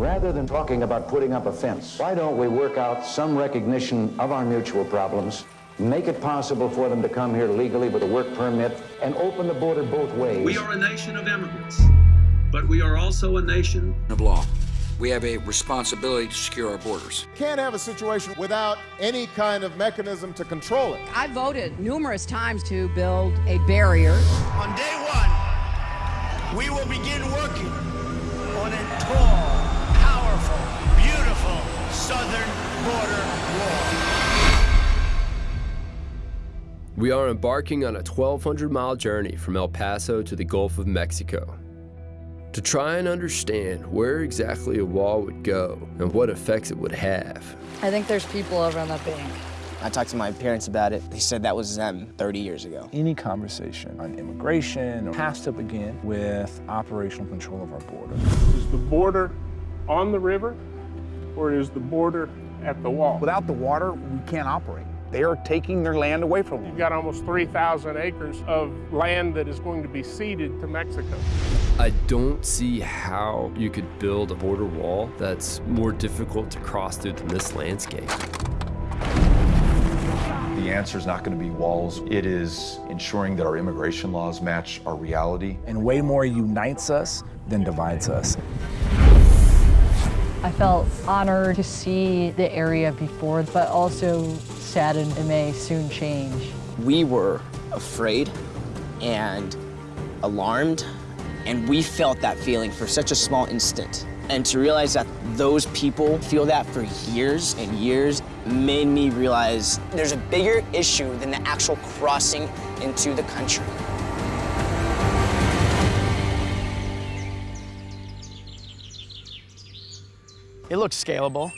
Rather than talking about putting up a fence, why don't we work out some recognition of our mutual problems, make it possible for them to come here legally with a work permit, and open the border both ways? We are a nation of immigrants, but we are also a nation of law. We have a responsibility to secure our borders. Can't have a situation without any kind of mechanism to control it. I voted numerous times to build a barrier. On day one, we will begin working on a tall, We are embarking on a 1,200 mile journey from El Paso to the Gulf of Mexico to try and understand where exactly a wall would go and what effects it would have. I think there's people over on that bank. I talked to my parents about it. They said that was them 30 years ago. Any conversation on immigration has to begin with operational control of our border. Is the border on the river or is the border at the wall? Without the water, we can't operate. They are taking their land away from them. You've got almost 3,000 acres of land that is going to be ceded to Mexico. I don't see how you could build a border wall that's more difficult to cross through than this landscape. The answer is not going to be walls. It is ensuring that our immigration laws match our reality. And way more unites us than divides us. I felt honored to see the area before, but also saddened it may soon change. We were afraid and alarmed, and we felt that feeling for such a small instant. And to realize that those people feel that for years and years made me realize there's a bigger issue than the actual crossing into the country. It looks scalable.